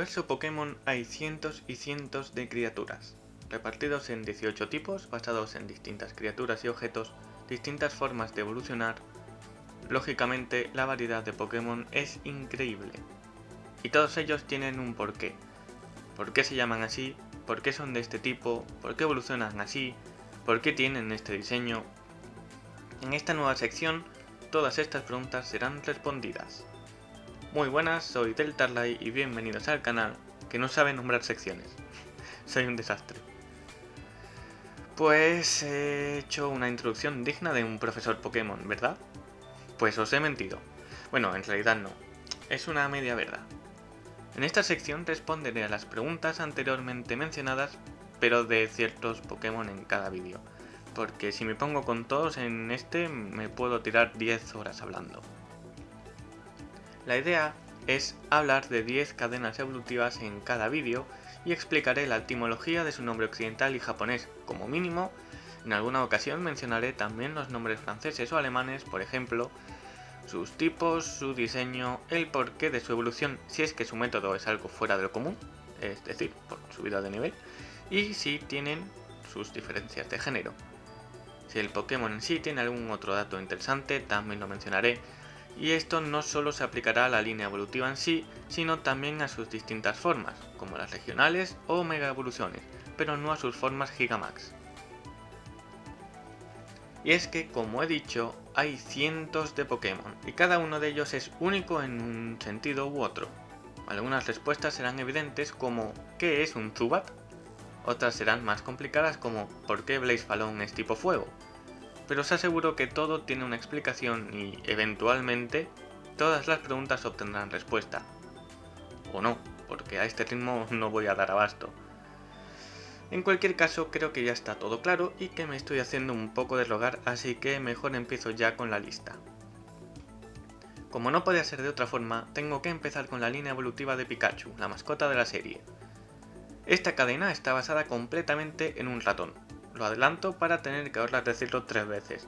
universo Pokémon hay cientos y cientos de criaturas, repartidos en 18 tipos basados en distintas criaturas y objetos, distintas formas de evolucionar. Lógicamente, la variedad de Pokémon es increíble. Y todos ellos tienen un porqué. ¿Por qué se llaman así? ¿Por qué son de este tipo? ¿Por qué evolucionan así? ¿Por qué tienen este diseño? En esta nueva sección, todas estas preguntas serán respondidas. Muy buenas, soy Deltarlay y bienvenidos al canal que no sabe nombrar secciones. soy un desastre. Pues he hecho una introducción digna de un profesor Pokémon, ¿verdad? Pues os he mentido. Bueno, en realidad no. Es una media verdad. En esta sección responderé a las preguntas anteriormente mencionadas, pero de ciertos Pokémon en cada vídeo. Porque si me pongo con todos en este, me puedo tirar 10 horas hablando. La idea es hablar de 10 cadenas evolutivas en cada vídeo y explicaré la etimología de su nombre occidental y japonés como mínimo. En alguna ocasión mencionaré también los nombres franceses o alemanes, por ejemplo, sus tipos, su diseño, el porqué de su evolución si es que su método es algo fuera de lo común, es decir, por subida de nivel, y si tienen sus diferencias de género. Si el Pokémon en sí tiene algún otro dato interesante, también lo mencionaré, y esto no solo se aplicará a la línea evolutiva en sí, sino también a sus distintas formas, como las regionales o mega evoluciones, pero no a sus formas Gigamax. Y es que, como he dicho, hay cientos de Pokémon, y cada uno de ellos es único en un sentido u otro. Algunas respuestas serán evidentes como ¿qué es un Zubat? Otras serán más complicadas como ¿por qué Blaze es tipo fuego? Pero os aseguro que todo tiene una explicación y, eventualmente, todas las preguntas obtendrán respuesta. O no, porque a este ritmo no voy a dar abasto. En cualquier caso, creo que ya está todo claro y que me estoy haciendo un poco de rogar, así que mejor empiezo ya con la lista. Como no podía ser de otra forma, tengo que empezar con la línea evolutiva de Pikachu, la mascota de la serie. Esta cadena está basada completamente en un ratón, lo adelanto para tener que ahorrar decirlo tres veces.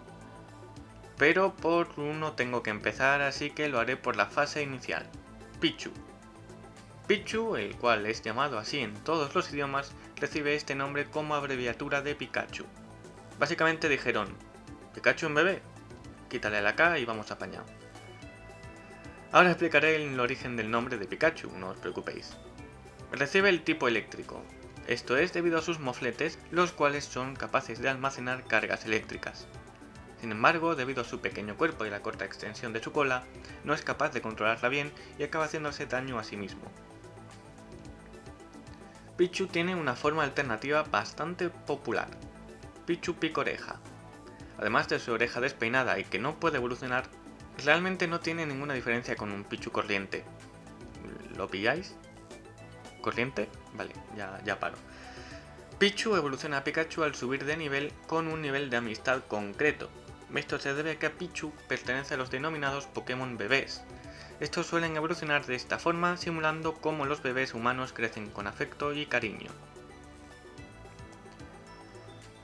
Pero por uno tengo que empezar, así que lo haré por la fase inicial. Pichu. Pichu, el cual es llamado así en todos los idiomas, recibe este nombre como abreviatura de Pikachu. Básicamente dijeron, ¿Pikachu en bebé? Quítale la K y vamos a apañar. Ahora explicaré el origen del nombre de Pikachu, no os preocupéis. Recibe el tipo eléctrico, esto es debido a sus mofletes, los cuales son capaces de almacenar cargas eléctricas. Sin embargo, debido a su pequeño cuerpo y la corta extensión de su cola, no es capaz de controlarla bien y acaba haciéndose daño a sí mismo. Pichu tiene una forma alternativa bastante popular, Pichu Picoreja. Además de su oreja despeinada y que no puede evolucionar, realmente no tiene ninguna diferencia con un Pichu corriente. ¿Lo pilláis? ¿Corriente? Vale, ya, ya paro. Pichu evoluciona a Pikachu al subir de nivel con un nivel de amistad concreto. Esto se debe a que Pichu pertenece a los denominados Pokémon bebés. Estos suelen evolucionar de esta forma simulando cómo los bebés humanos crecen con afecto y cariño.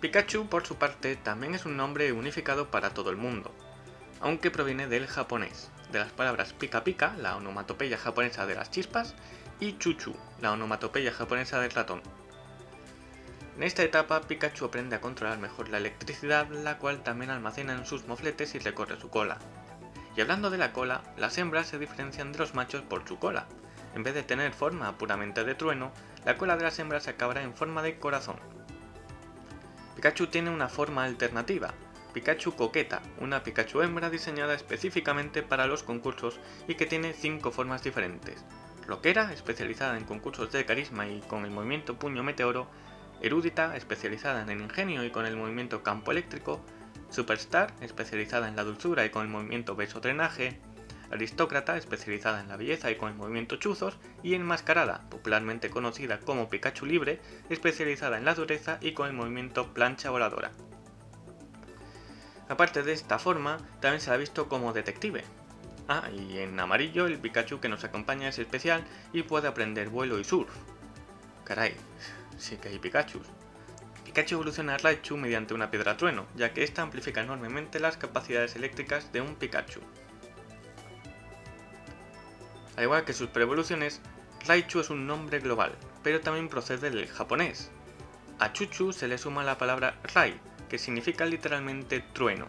Pikachu, por su parte, también es un nombre unificado para todo el mundo, aunque proviene del japonés, de las palabras pika pika, la onomatopeya japonesa de las chispas, y Chuchu, la onomatopeya japonesa del ratón. En esta etapa Pikachu aprende a controlar mejor la electricidad, la cual también almacena en sus mofletes y recorre su cola. Y hablando de la cola, las hembras se diferencian de los machos por su cola. En vez de tener forma puramente de trueno, la cola de las hembras acabará en forma de corazón. Pikachu tiene una forma alternativa, Pikachu Coqueta, una Pikachu hembra diseñada específicamente para los concursos y que tiene 5 formas diferentes, Rockera, especializada en concursos de carisma y con el movimiento puño meteoro, Erudita, especializada en el ingenio y con el movimiento campo eléctrico, Superstar, especializada en la dulzura y con el movimiento beso drenaje, Aristócrata, especializada en la belleza y con el movimiento chuzos, y Enmascarada, popularmente conocida como Pikachu Libre, especializada en la dureza y con el movimiento plancha voladora. Aparte de esta forma, también se ha visto como detective, Ah, y en amarillo el Pikachu que nos acompaña es especial y puede aprender vuelo y surf. Caray, sí que hay Pikachu. Pikachu evoluciona a Raichu mediante una piedra trueno, ya que esta amplifica enormemente las capacidades eléctricas de un Pikachu. Al igual que sus preevoluciones, Raichu es un nombre global, pero también procede del japonés. A Chuchu se le suma la palabra Rai, que significa literalmente trueno.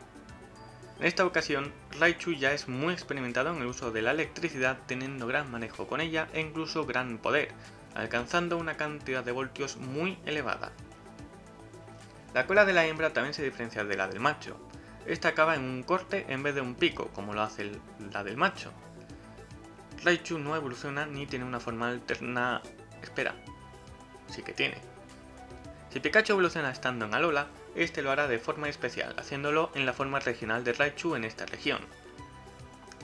En esta ocasión, Raichu ya es muy experimentado en el uso de la electricidad teniendo gran manejo con ella e incluso gran poder, alcanzando una cantidad de voltios muy elevada. La cola de la hembra también se diferencia de la del macho. Esta acaba en un corte en vez de un pico, como lo hace la del macho. Raichu no evoluciona ni tiene una forma alterna... Espera, sí que tiene. Si Pikachu evoluciona estando en Alola, este lo hará de forma especial, haciéndolo en la forma regional de Raichu en esta región.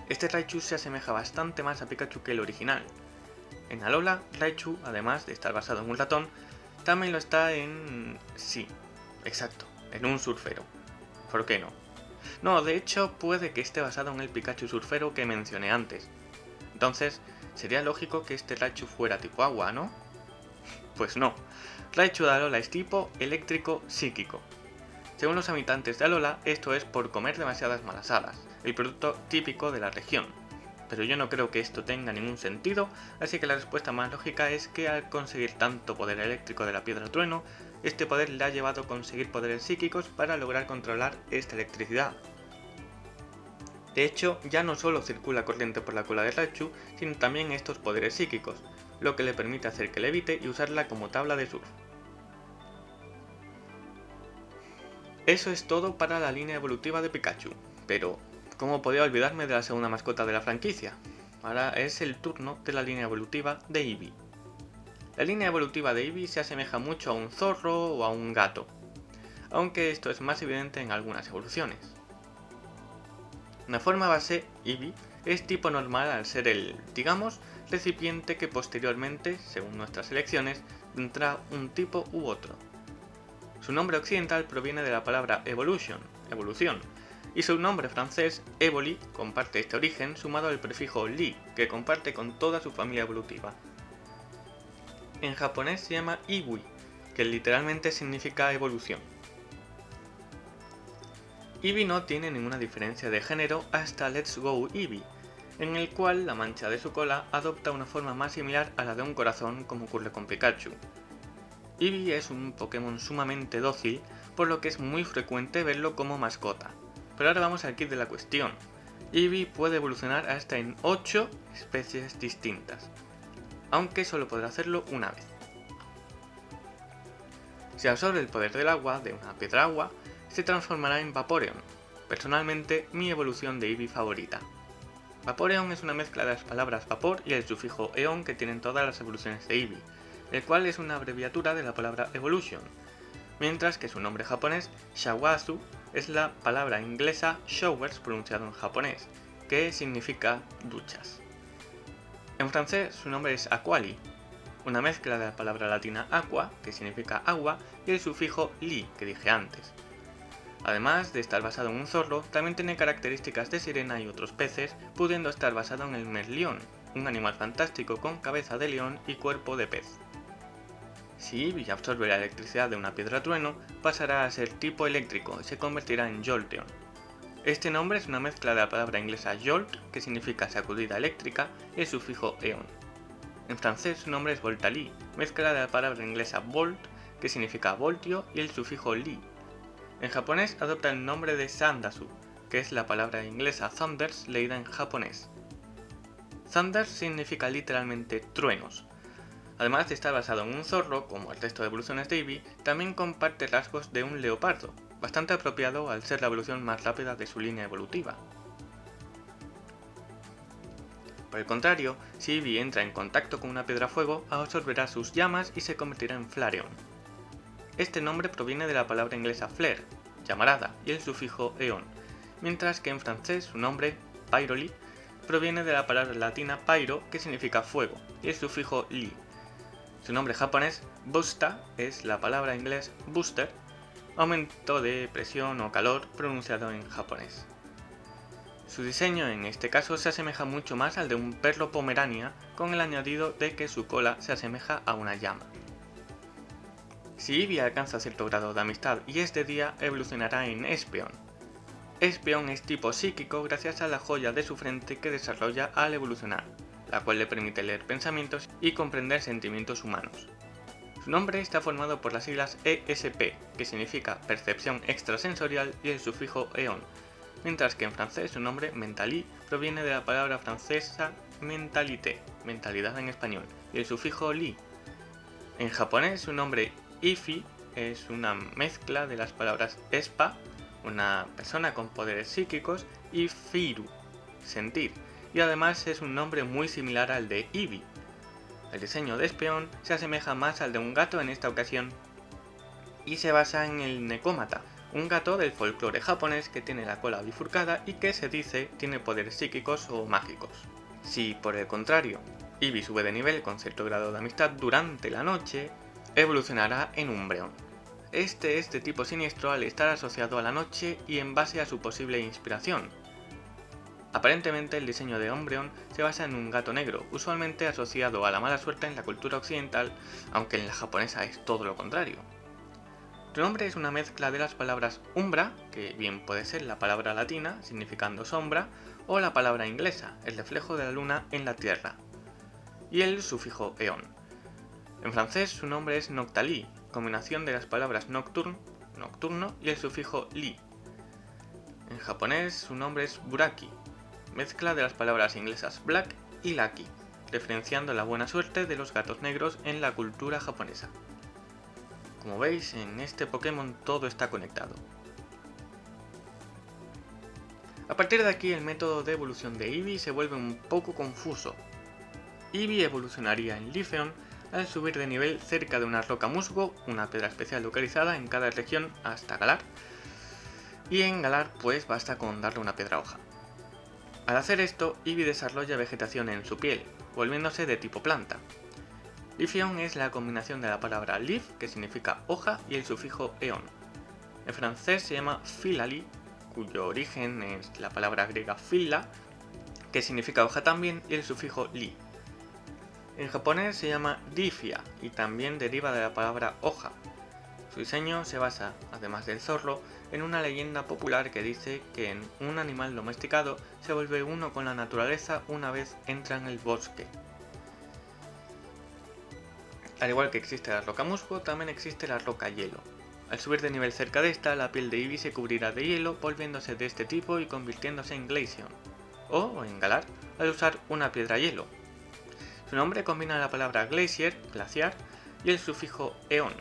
Este Raichu se asemeja bastante más a Pikachu que el original. En Alola, Raichu, además de estar basado en un ratón, también lo está en... sí, exacto, en un surfero. ¿Por qué no? No, de hecho puede que esté basado en el Pikachu surfero que mencioné antes. Entonces, sería lógico que este Raichu fuera tipo agua, ¿no? Pues no, Raichu de Alola es tipo eléctrico psíquico. Según los habitantes de Alola, esto es por comer demasiadas malas hadas, el producto típico de la región. Pero yo no creo que esto tenga ningún sentido, así que la respuesta más lógica es que al conseguir tanto poder eléctrico de la piedra trueno, este poder le ha llevado a conseguir poderes psíquicos para lograr controlar esta electricidad. De hecho, ya no solo circula corriente por la cola de Raichu, sino también estos poderes psíquicos, lo que le permite hacer que levite y usarla como tabla de surf. Eso es todo para la línea evolutiva de Pikachu, pero ¿cómo podía olvidarme de la segunda mascota de la franquicia? Ahora es el turno de la línea evolutiva de Eevee. La línea evolutiva de Eevee se asemeja mucho a un zorro o a un gato, aunque esto es más evidente en algunas evoluciones. Una forma base, Eevee, es tipo normal al ser el, digamos, recipiente que posteriormente, según nuestras elecciones, tendrá un tipo u otro. Su nombre occidental proviene de la palabra evolution, evolución, y su nombre francés, Evoli, comparte este origen sumado al prefijo li, que comparte con toda su familia evolutiva. En japonés se llama iwi, que literalmente significa evolución. Eevee no tiene ninguna diferencia de género hasta Let's Go Eevee, en el cual la mancha de su cola adopta una forma más similar a la de un corazón como ocurre con Pikachu. Eevee es un Pokémon sumamente dócil, por lo que es muy frecuente verlo como mascota. Pero ahora vamos al kit de la cuestión. Eevee puede evolucionar hasta en 8 especies distintas, aunque solo podrá hacerlo una vez. Si absorbe el poder del agua de una piedra agua, se transformará en Vaporeon, personalmente mi evolución de Eevee favorita. Vaporeon es una mezcla de las palabras vapor y el sufijo eon que tienen todas las evoluciones de Eevee, el cual es una abreviatura de la palabra evolution, mientras que su nombre japonés, Shawazu, es la palabra inglesa showers pronunciado en japonés, que significa duchas. En francés su nombre es Aquali, una mezcla de la palabra latina aqua, que significa agua, y el sufijo li, que dije antes. Además de estar basado en un zorro, también tiene características de sirena y otros peces, pudiendo estar basado en el merlión, un animal fantástico con cabeza de león y cuerpo de pez. Si Eevee absorbe la electricidad de una piedra trueno, pasará a ser tipo eléctrico y se convertirá en Jolteon. Este nombre es una mezcla de la palabra inglesa jolt, que significa sacudida eléctrica, y el sufijo eon. En francés su nombre es Voltali, mezcla de la palabra inglesa volt, que significa voltio, y el sufijo li. En japonés adopta el nombre de Sandasu, que es la palabra inglesa thunders leída en japonés. Thunders significa literalmente truenos, Además de estar basado en un zorro, como el resto de evoluciones de Eevee, también comparte rasgos de un leopardo, bastante apropiado al ser la evolución más rápida de su línea evolutiva. Por el contrario, si Eevee entra en contacto con una piedra fuego, absorberá sus llamas y se convertirá en Flareon. Este nombre proviene de la palabra inglesa flare, llamarada, y el sufijo eon, mientras que en francés su nombre, Pyroli, proviene de la palabra latina pyro, que significa fuego, y el sufijo li, su nombre japonés, Busta, es la palabra inglés booster, aumento de presión o calor pronunciado en japonés. Su diseño en este caso se asemeja mucho más al de un perro pomerania con el añadido de que su cola se asemeja a una llama. Si Eevee alcanza cierto grado de amistad y es de día, evolucionará en Espeon. Espeon es tipo psíquico gracias a la joya de su frente que desarrolla al evolucionar, la cual le permite leer pensamientos y comprender sentimientos humanos. Su nombre está formado por las siglas ESP, que significa percepción extrasensorial, y el sufijo eon, mientras que en francés su nombre mentali proviene de la palabra francesa mentalité, mentalidad en español, y el sufijo li. En japonés su nombre ifi es una mezcla de las palabras espa, una persona con poderes psíquicos, y firu, sentir, y además es un nombre muy similar al de Ibi. El diseño de Espeón se asemeja más al de un gato en esta ocasión, y se basa en el Nekomata, un gato del folclore japonés que tiene la cola bifurcada y que se dice tiene poderes psíquicos o mágicos. Si por el contrario, Ibi sube de nivel con cierto grado de amistad durante la noche, evolucionará en Umbreon. Este es de tipo siniestro al estar asociado a la noche y en base a su posible inspiración. Aparentemente el diseño de Umbreon se basa en un gato negro, usualmente asociado a la mala suerte en la cultura occidental, aunque en la japonesa es todo lo contrario. Su nombre es una mezcla de las palabras umbra, que bien puede ser la palabra latina, significando sombra, o la palabra inglesa, el reflejo de la luna en la tierra, y el sufijo eon. En francés su nombre es Noctali, combinación de las palabras nocturne, nocturno y el sufijo li. En japonés su nombre es Buraki, mezcla de las palabras inglesas black y lucky, diferenciando la buena suerte de los gatos negros en la cultura japonesa. Como veis, en este Pokémon todo está conectado. A partir de aquí el método de evolución de Eevee se vuelve un poco confuso. Eevee evolucionaría en Lifeon al subir de nivel cerca de una roca musgo, una piedra especial localizada en cada región hasta Galar, y en Galar pues basta con darle una piedra hoja. Al hacer esto, Eevee desarrolla vegetación en su piel, volviéndose de tipo planta. Lifion es la combinación de la palabra leaf, que significa hoja, y el sufijo eon. En francés se llama filali, cuyo origen es la palabra griega fila, que significa hoja también, y el sufijo li, en japonés se llama Difia y también deriva de la palabra hoja. Su diseño se basa, además del zorro, en una leyenda popular que dice que en un animal domesticado se vuelve uno con la naturaleza una vez entra en el bosque. Al igual que existe la roca musgo, también existe la roca hielo. Al subir de nivel cerca de esta, la piel de Eevee se cubrirá de hielo, volviéndose de este tipo y convirtiéndose en Glaceon, o en Galar, al usar una piedra hielo, su nombre combina la palabra glacier, glaciar, y el sufijo eon.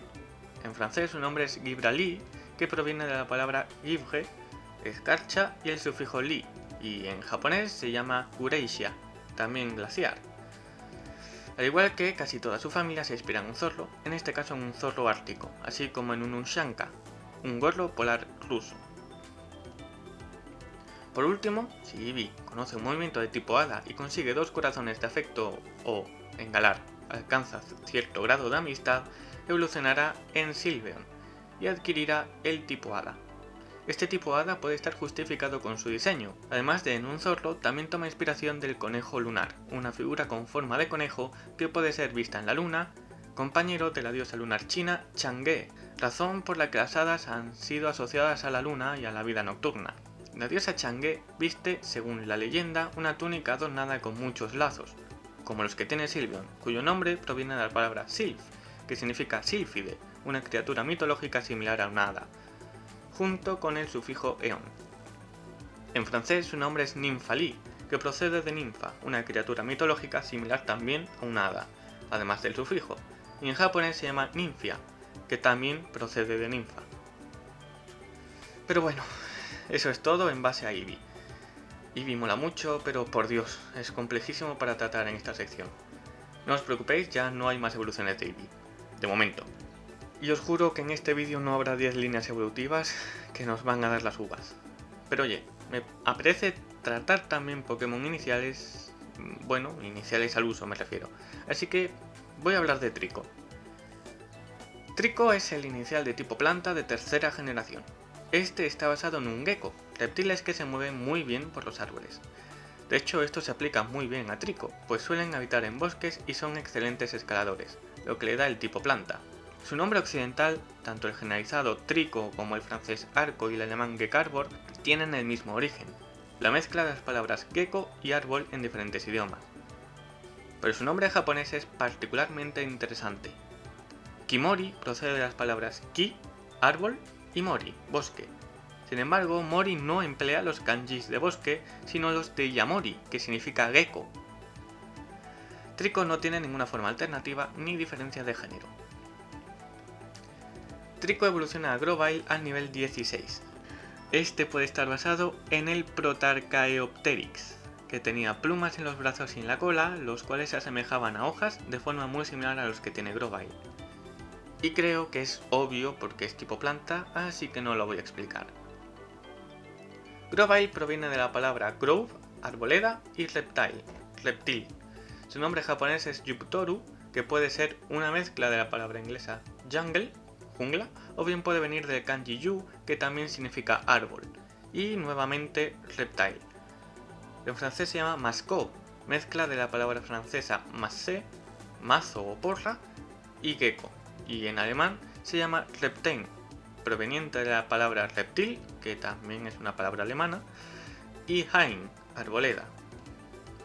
En francés su nombre es Gibralí, que proviene de la palabra givre, escarcha, y el sufijo li, y en japonés se llama Kureishia, también glaciar. Al igual que casi toda su familia se inspira en un zorro, en este caso en un zorro ártico, así como en un unshanka, un gorro polar ruso. Por último, si Eevee conoce un movimiento de tipo Hada y consigue dos corazones de afecto o, en Galar, alcanza cierto grado de amistad, evolucionará en Sylveon y adquirirá el tipo Hada. Este tipo Hada puede estar justificado con su diseño, además de en un zorro también toma inspiración del conejo lunar, una figura con forma de conejo que puede ser vista en la luna, compañero de la diosa lunar china Chang'e, razón por la que las hadas han sido asociadas a la luna y a la vida nocturna. La diosa Chang'e viste, según la leyenda, una túnica adornada con muchos lazos, como los que tiene Sylveon, cuyo nombre proviene de la palabra Sylph, que significa sílfide, una criatura mitológica similar a una hada, junto con el sufijo eon. En francés su nombre es Nymphali, que procede de ninfa, una criatura mitológica similar también a una hada, además del sufijo, y en japonés se llama Nymphia, que también procede de ninfa. Pero bueno, eso es todo en base a Eevee. Eevee mola mucho, pero por Dios, es complejísimo para tratar en esta sección. No os preocupéis, ya no hay más evoluciones de Eevee. De momento. Y os juro que en este vídeo no habrá 10 líneas evolutivas que nos van a dar las uvas. Pero oye, me apetece tratar también Pokémon iniciales, bueno, iniciales al uso me refiero. Así que voy a hablar de Trico. Trico es el inicial de tipo planta de tercera generación. Este está basado en un gecko, reptiles que se mueven muy bien por los árboles. De hecho, esto se aplica muy bien a Trico, pues suelen habitar en bosques y son excelentes escaladores, lo que le da el tipo planta. Su nombre occidental, tanto el generalizado Trico como el francés arco y el alemán Gekarbor, tienen el mismo origen, la mezcla de las palabras gecko y árbol en diferentes idiomas. pero su nombre japonés es particularmente interesante. Kimori procede de las palabras ki, árbol, y mori, bosque. Sin embargo, mori no emplea los kanjis de bosque, sino los de yamori, que significa gecko. Trico no tiene ninguna forma alternativa ni diferencia de género. Trico evoluciona a Grovyle al nivel 16. Este puede estar basado en el Protarchaeopteryx, que tenía plumas en los brazos y en la cola, los cuales se asemejaban a hojas de forma muy similar a los que tiene Grovyle. Y creo que es obvio porque es tipo planta, así que no lo voy a explicar. Grovyle proviene de la palabra grove, arboleda, y reptile, reptil. Su nombre japonés es Yuptoru, que puede ser una mezcla de la palabra inglesa jungle, jungla, o bien puede venir del kanji yu, que también significa árbol, y nuevamente reptile. En francés se llama mascot, mezcla de la palabra francesa masse, mazo o porra, y gecko, y en alemán se llama repten, proveniente de la palabra reptil, que también es una palabra alemana, y hain, arboleda.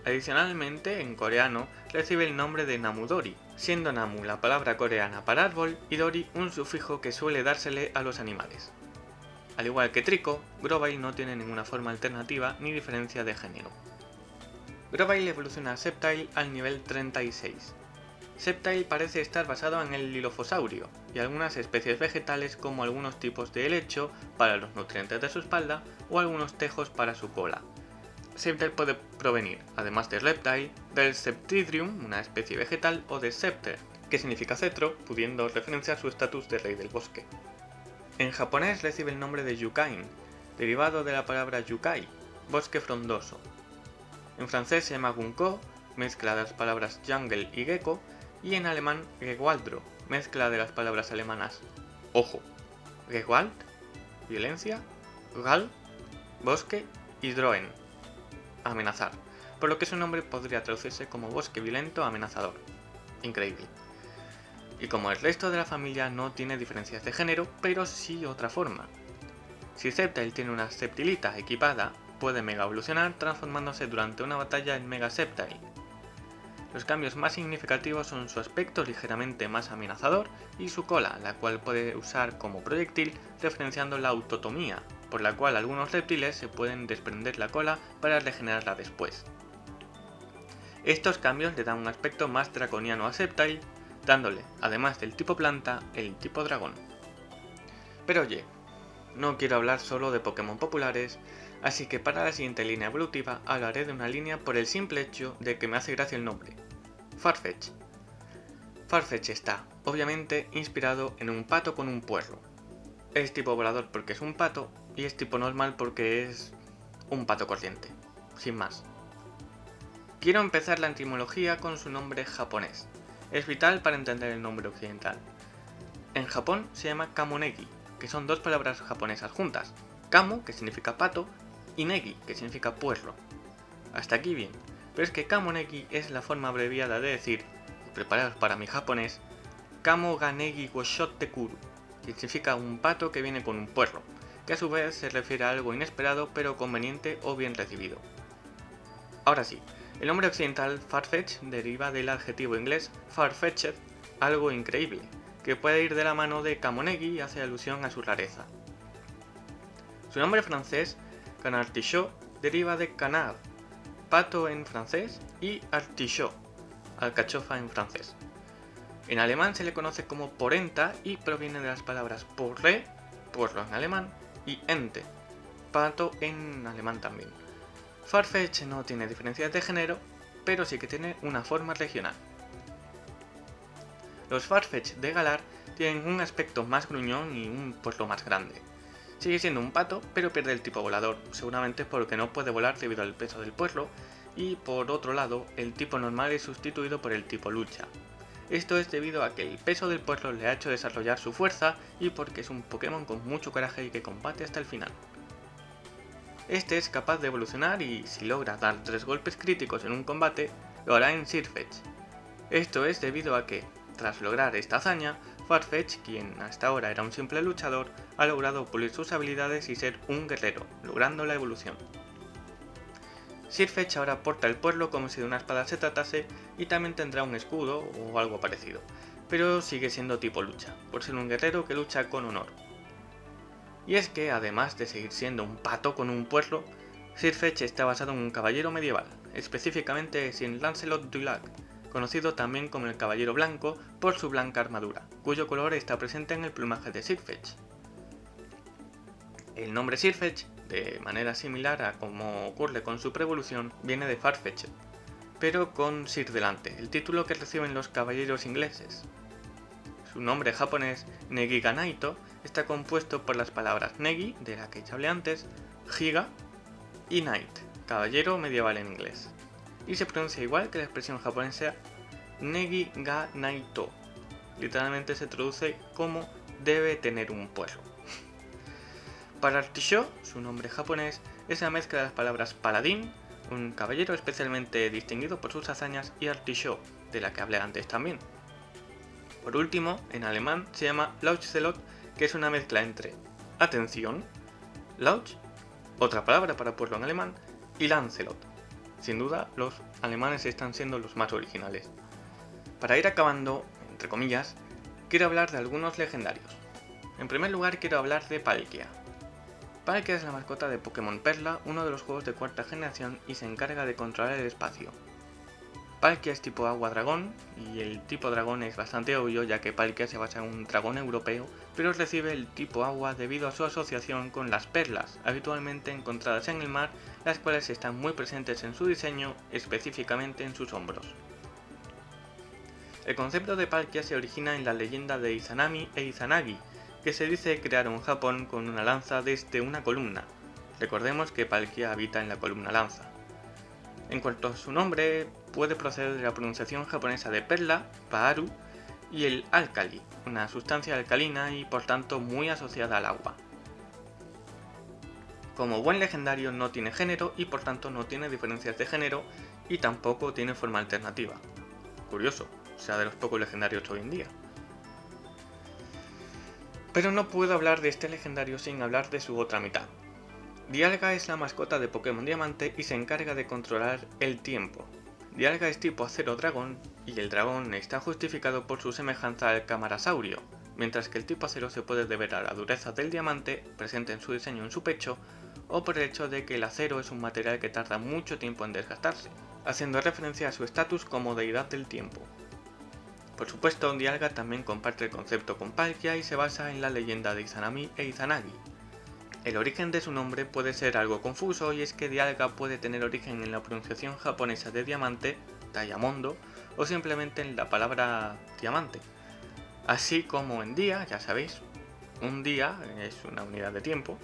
Adicionalmente, en coreano recibe el nombre de namudori, siendo namu la palabra coreana para árbol y dori un sufijo que suele dársele a los animales. Al igual que Trico, Grovyle no tiene ninguna forma alternativa ni diferencia de género. Grovyle evoluciona a Septile al nivel 36. Septile parece estar basado en el lilofosaurio y algunas especies vegetales como algunos tipos de helecho para los nutrientes de su espalda o algunos tejos para su cola. Septile puede provenir, además de Reptile, del Septidrium, una especie vegetal, o de Septer, que significa cetro, pudiendo referenciar su estatus de rey del bosque. En japonés recibe el nombre de Yukain, derivado de la palabra yukai, bosque frondoso. En francés se llama Gunko, mezcla de las palabras jungle y gecko, y en alemán Gewaldro, mezcla de las palabras alemanas ojo, Gewalt, violencia, Gal, bosque y Droen, amenazar, por lo que su nombre podría traducirse como bosque violento amenazador. Increíble. Y como el resto de la familia no tiene diferencias de género, pero sí otra forma. Si Septile tiene una Septilita equipada, puede mega evolucionar transformándose durante una batalla en Mega Septile, los cambios más significativos son su aspecto ligeramente más amenazador y su cola, la cual puede usar como proyectil referenciando la autotomía, por la cual algunos reptiles se pueden desprender la cola para regenerarla después. Estos cambios le dan un aspecto más draconiano a Septile, dándole, además del tipo planta, el tipo dragón. Pero oye, no quiero hablar solo de Pokémon populares, así que para la siguiente línea evolutiva hablaré de una línea por el simple hecho de que me hace gracia el nombre, Farfetch. Farfetch está, obviamente, inspirado en un pato con un puerro. Es tipo volador porque es un pato y es tipo normal porque es un pato corriente, sin más. Quiero empezar la etimología con su nombre japonés. Es vital para entender el nombre occidental. En Japón se llama Kamonegi, que son dos palabras japonesas juntas. Kamo, que significa pato, y negi, que significa puerro. Hasta aquí bien, pero es que kamonegi es la forma abreviada de decir, preparados para mi japonés, kamo ganegi que significa un pato que viene con un puerro, que a su vez se refiere a algo inesperado pero conveniente o bien recibido. Ahora sí, el nombre occidental Farfetch deriva del adjetivo inglés farfetched, algo increíble, que puede ir de la mano de Kamonegi y hace alusión a su rareza. Su nombre francés, Canartichaut, deriva de canard, pato en francés, y artichaut, alcachofa en francés. En alemán se le conoce como porenta y proviene de las palabras porre, puerro en alemán, y ente, pato en alemán también. Farfetch no tiene diferencias de género, pero sí que tiene una forma regional. Los Farfetch de Galar tienen un aspecto más gruñón y un puerro más grande. Sigue siendo un pato, pero pierde el tipo volador, seguramente porque no puede volar debido al peso del puerro, y por otro lado, el tipo normal es sustituido por el tipo lucha. Esto es debido a que el peso del puerro le ha hecho desarrollar su fuerza y porque es un Pokémon con mucho coraje y que combate hasta el final. Este es capaz de evolucionar y, si logra dar tres golpes críticos en un combate, lo hará en Sirfetch. Esto es debido a que, tras lograr esta hazaña, Farfetch, quien hasta ahora era un simple luchador, ha logrado pulir sus habilidades y ser un guerrero, logrando la evolución. Sirfetch ahora porta el pueblo como si de una espada se tratase y también tendrá un escudo o algo parecido, pero sigue siendo tipo lucha, por ser un guerrero que lucha con honor. Y es que, además de seguir siendo un pato con un pueblo, Sirfetch está basado en un caballero medieval, específicamente sin Lancelot du Lac, conocido también como el Caballero Blanco por su blanca armadura, cuyo color está presente en el plumaje de Sirfetch. El nombre Sirfetch, de manera similar a como ocurre con su prevolución, viene de Farfetch'd, pero con Sir delante, el título que reciben los caballeros ingleses. Su nombre japonés, Negiganaito, está compuesto por las palabras Negi, de la que ya hablé antes, Higa y Knight, caballero medieval en inglés y se pronuncia igual que la expresión japonesa Negi ga naito. Literalmente se traduce como debe tener un pueblo. Para Artisho, su nombre japonés, es la mezcla de las palabras paladín, un caballero especialmente distinguido por sus hazañas, y Artisho, de la que hablé antes también. Por último, en alemán se llama Lauchzelot, que es una mezcla entre atención, Lauch, otra palabra para pueblo en alemán, y Lancelot, sin duda, los alemanes están siendo los más originales. Para ir acabando, entre comillas, quiero hablar de algunos legendarios. En primer lugar quiero hablar de Palkia. Palkia es la mascota de Pokémon Perla, uno de los juegos de cuarta generación y se encarga de controlar el espacio. Palkia es tipo agua dragón, y el tipo dragón es bastante obvio ya que Palkia se basa en un dragón europeo, pero recibe el tipo agua debido a su asociación con las perlas, habitualmente encontradas en el mar, las cuales están muy presentes en su diseño, específicamente en sus hombros. El concepto de Palkia se origina en la leyenda de Izanami e Izanagi, que se dice crearon Japón con una lanza desde una columna. Recordemos que Palkia habita en la columna lanza. En cuanto a su nombre, puede proceder de la pronunciación japonesa de perla, paaru, y el alkali, una sustancia alcalina y por tanto muy asociada al agua. Como buen legendario no tiene género y por tanto no tiene diferencias de género y tampoco tiene forma alternativa. Curioso, sea de los pocos legendarios hoy en día. Pero no puedo hablar de este legendario sin hablar de su otra mitad, Dialga es la mascota de Pokémon Diamante y se encarga de controlar el tiempo. Dialga es tipo acero dragón y el dragón está justificado por su semejanza al camarasaurio, mientras que el tipo acero se puede deber a la dureza del diamante, presente en su diseño en su pecho, o por el hecho de que el acero es un material que tarda mucho tiempo en desgastarse, haciendo referencia a su estatus como deidad del tiempo. Por supuesto, Dialga también comparte el concepto con Palkia y se basa en la leyenda de Izanami e Izanagi, el origen de su nombre puede ser algo confuso y es que Dialga puede tener origen en la pronunciación japonesa de diamante, Diamondo, o simplemente en la palabra diamante. Así como en día, ya sabéis, un día es una unidad de tiempo,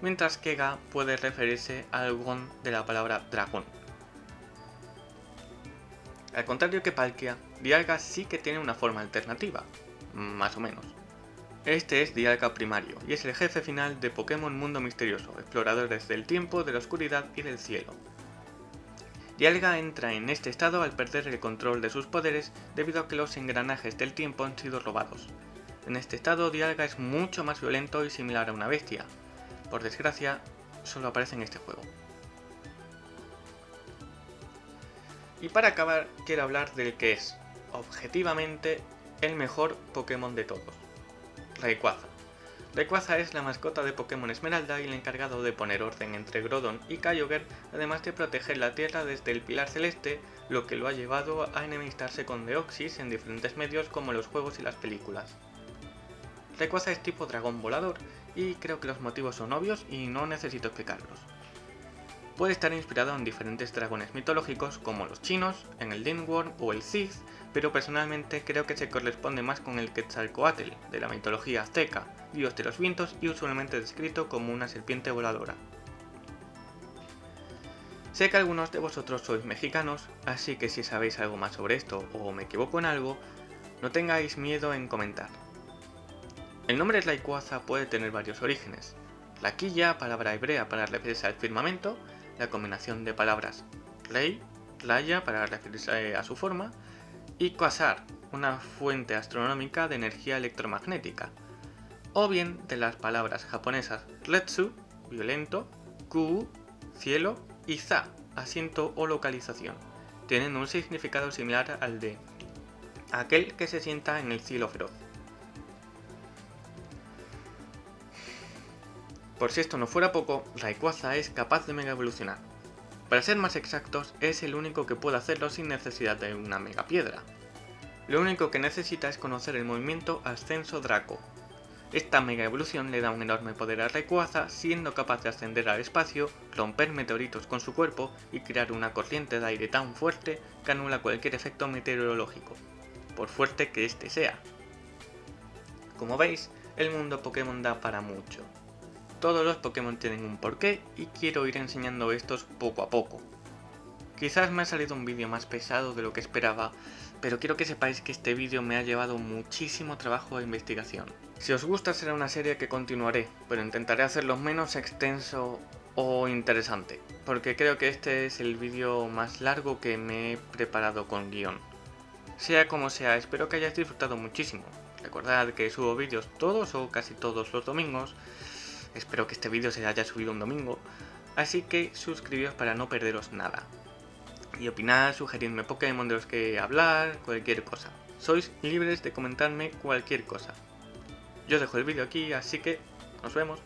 mientras que Ga puede referirse al gon de la palabra dragón. Al contrario que Palkia, Dialga sí que tiene una forma alternativa, más o menos. Este es Dialga Primario, y es el jefe final de Pokémon Mundo Misterioso, exploradores del tiempo, de la oscuridad y del cielo. Dialga entra en este estado al perder el control de sus poderes debido a que los engranajes del tiempo han sido robados. En este estado Dialga es mucho más violento y similar a una bestia. Por desgracia, solo aparece en este juego. Y para acabar, quiero hablar del que es, objetivamente, el mejor Pokémon de todos. Rayquaza. Rayquaza es la mascota de Pokémon Esmeralda y el encargado de poner orden entre Grodon y Kyogre, además de proteger la Tierra desde el Pilar Celeste, lo que lo ha llevado a enemistarse con Deoxys en diferentes medios como los juegos y las películas. Rayquaza es tipo dragón volador, y creo que los motivos son obvios y no necesito explicarlos. Puede estar inspirado en diferentes dragones mitológicos como los chinos, en el Dinworm o el Sith, pero personalmente creo que se corresponde más con el Quetzalcoatl, de la mitología azteca, dios de los vientos y usualmente descrito como una serpiente voladora. Sé que algunos de vosotros sois mexicanos, así que si sabéis algo más sobre esto o me equivoco en algo, no tengáis miedo en comentar. El nombre Rayquaza puede tener varios orígenes. quilla, palabra hebrea para referirse al firmamento, la combinación de palabras rey, playa para referirse a su forma, y quasar, una fuente astronómica de energía electromagnética, o bien de las palabras japonesas retsu, violento, ku, cielo, y za, asiento o localización, teniendo un significado similar al de aquel que se sienta en el cielo feroz. Por si esto no fuera poco, Rayquaza es capaz de mega evolucionar. Para ser más exactos, es el único que puede hacerlo sin necesidad de una mega piedra. Lo único que necesita es conocer el movimiento Ascenso Draco. Esta mega evolución le da un enorme poder a Rayquaza, siendo capaz de ascender al espacio, romper meteoritos con su cuerpo y crear una corriente de aire tan fuerte que anula cualquier efecto meteorológico, por fuerte que éste sea. Como veis, el mundo Pokémon da para mucho. Todos los Pokémon tienen un porqué y quiero ir enseñando estos poco a poco. Quizás me ha salido un vídeo más pesado de lo que esperaba, pero quiero que sepáis que este vídeo me ha llevado muchísimo trabajo de investigación. Si os gusta será una serie que continuaré, pero intentaré hacerlo menos extenso o interesante, porque creo que este es el vídeo más largo que me he preparado con guion. Sea como sea, espero que hayáis disfrutado muchísimo. Recordad que subo vídeos todos o casi todos los domingos, espero que este vídeo se haya subido un domingo, así que suscribíos para no perderos nada y opinar, sugerirme Pokémon de los que hablar, cualquier cosa. Sois libres de comentarme cualquier cosa. Yo dejo el vídeo aquí, así que nos vemos.